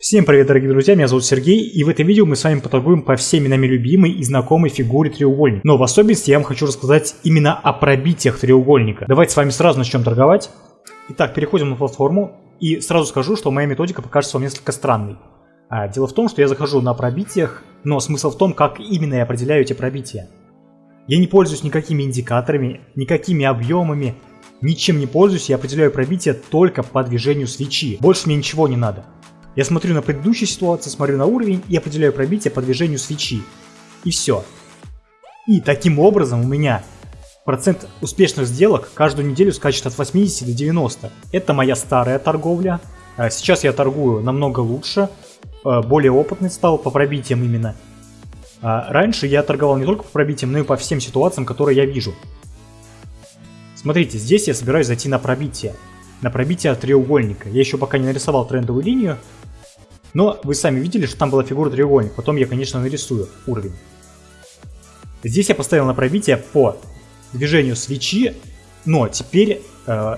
Всем привет, дорогие друзья, меня зовут Сергей, и в этом видео мы с вами поторгуем по всеми нами любимой и знакомой фигуре треугольника. Но в особенности я вам хочу рассказать именно о пробитиях треугольника. Давайте с вами сразу начнем торговать. Итак, переходим на платформу, и сразу скажу, что моя методика покажется вам несколько странной. А, дело в том, что я захожу на пробитиях, но смысл в том, как именно я определяю эти пробития. Я не пользуюсь никакими индикаторами, никакими объемами, ничем не пользуюсь, я определяю пробитие только по движению свечи. Больше мне ничего не надо. Я смотрю на предыдущую ситуацию, смотрю на уровень и определяю пробитие по движению свечи. И все. И таким образом у меня процент успешных сделок каждую неделю скачет от 80 до 90. Это моя старая торговля. А сейчас я торгую намного лучше, а, более опытный стал по пробитиям именно. А раньше я торговал не только по пробитиям, но и по всем ситуациям, которые я вижу. Смотрите, здесь я собираюсь зайти на пробитие. На пробитие треугольника. Я еще пока не нарисовал трендовую линию, но вы сами видели, что там была фигура треугольник. Потом я, конечно, нарисую уровень. Здесь я поставил на пробитие по движению свечи, но теперь, э,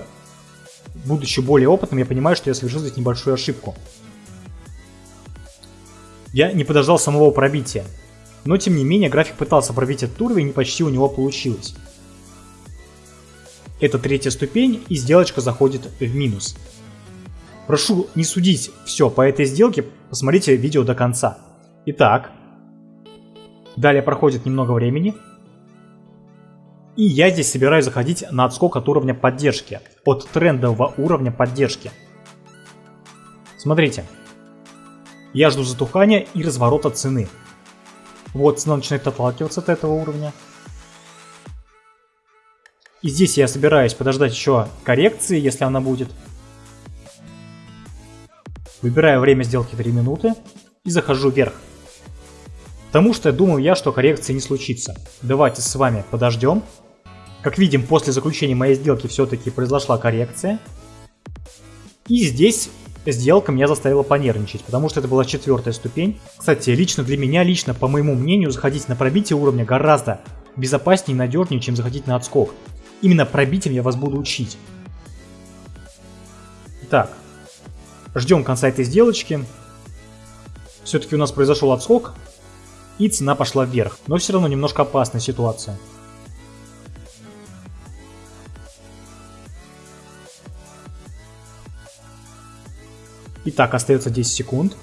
будучи более опытным, я понимаю, что я совершил здесь небольшую ошибку. Я не подождал самого пробития. Но, тем не менее, график пытался пробить этот уровень, и почти у него получилось. Это третья ступень, и сделочка заходит в минус. Прошу не судить все по этой сделке, посмотрите видео до конца. Итак, далее проходит немного времени. И я здесь собираюсь заходить на отскок от уровня поддержки, от трендового уровня поддержки. Смотрите, я жду затухания и разворота цены. Вот цена начинает отталкиваться от этого уровня. И здесь я собираюсь подождать еще коррекции, если она будет. Выбираю время сделки 3 минуты и захожу вверх. Потому что думаю я, что коррекции не случится. Давайте с вами подождем. Как видим, после заключения моей сделки все-таки произошла коррекция. И здесь сделка меня заставила понервничать, потому что это была четвертая ступень. Кстати, лично для меня, лично, по моему мнению, заходить на пробитие уровня гораздо безопаснее и надежнее, чем заходить на отскок. Именно пробитием я вас буду учить. Так, Ждем конца этой сделочки. Все-таки у нас произошел отскок, и цена пошла вверх. Но все равно немножко опасная ситуация. Итак, остается 10 секунд.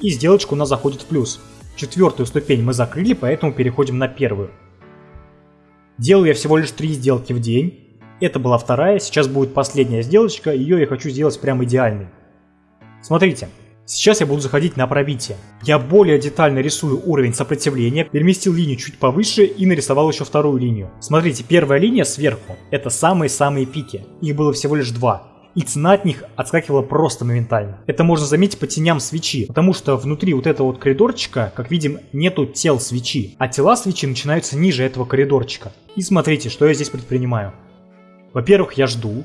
И сделочка у нас заходит в плюс. Четвертую ступень мы закрыли, поэтому переходим на первую. Делаю я всего лишь 3 сделки в день. Это была вторая, сейчас будет последняя сделочка, ее я хочу сделать прям идеальной. Смотрите, сейчас я буду заходить на пробитие. Я более детально рисую уровень сопротивления, переместил линию чуть повыше и нарисовал еще вторую линию. Смотрите, первая линия сверху, это самые-самые пики, их было всего лишь два. И цена от них отскакивала просто моментально. Это можно заметить по теням свечи, потому что внутри вот этого вот коридорчика, как видим, нету тел свечи, а тела свечи начинаются ниже этого коридорчика. И смотрите, что я здесь предпринимаю. Во-первых, я жду.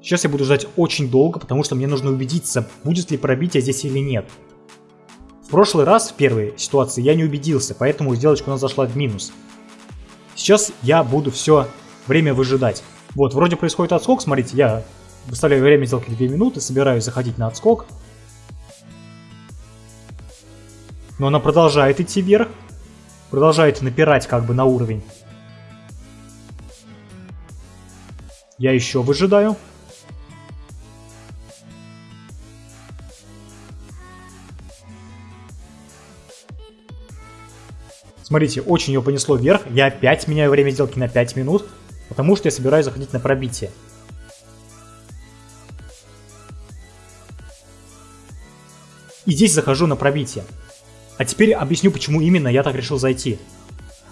Сейчас я буду ждать очень долго, потому что мне нужно убедиться, будет ли пробитие здесь или нет. В прошлый раз, в первой ситуации, я не убедился, поэтому сделочка у нас зашла в минус. Сейчас я буду все время выжидать. Вот, вроде происходит отскок, смотрите, я выставляю время сделки 2 минуты, собираюсь заходить на отскок. Но она продолжает идти вверх, продолжает напирать как бы на уровень. Я еще выжидаю. Смотрите, очень ее понесло вверх. Я опять меняю время сделки на 5 минут, потому что я собираюсь заходить на пробитие. И здесь захожу на пробитие. А теперь объясню, почему именно я так решил зайти.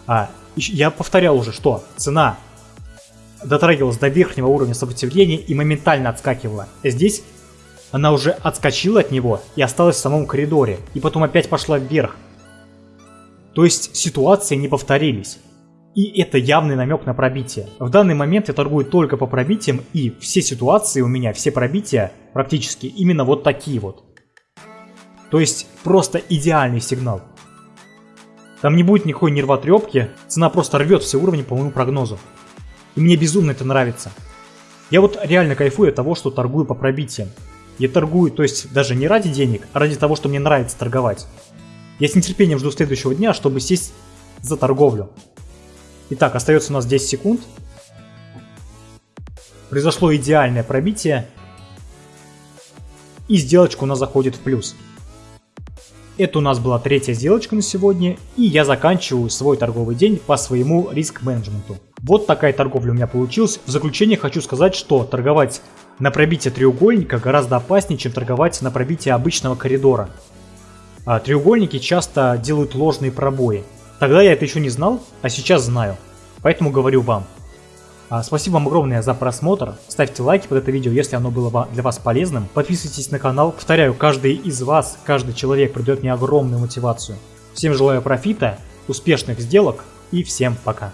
А, я повторял уже, что цена дотрагивалась до верхнего уровня сопротивления и моментально отскакивала. Здесь она уже отскочила от него и осталась в самом коридоре, и потом опять пошла вверх. То есть ситуации не повторились. И это явный намек на пробитие. В данный момент я торгую только по пробитиям, и все ситуации у меня, все пробития практически именно вот такие вот. То есть просто идеальный сигнал. Там не будет никакой нервотрепки, цена просто рвет все уровни по моему прогнозу. И мне безумно это нравится. Я вот реально кайфую от того, что торгую по пробитиям. Я торгую, то есть даже не ради денег, а ради того, что мне нравится торговать. Я с нетерпением жду следующего дня, чтобы сесть за торговлю. Итак, остается у нас 10 секунд. Произошло идеальное пробитие. И сделочка у нас заходит в плюс. Это у нас была третья сделочка на сегодня, и я заканчиваю свой торговый день по своему риск-менеджменту. Вот такая торговля у меня получилась. В заключение хочу сказать, что торговать на пробитие треугольника гораздо опаснее, чем торговать на пробитие обычного коридора. А треугольники часто делают ложные пробои. Тогда я это еще не знал, а сейчас знаю. Поэтому говорю вам. А, спасибо вам огромное за просмотр. Ставьте лайки под это видео, если оно было для вас полезным. Подписывайтесь на канал. Повторяю, каждый из вас, каждый человек придает мне огромную мотивацию. Всем желаю профита, успешных сделок и всем пока.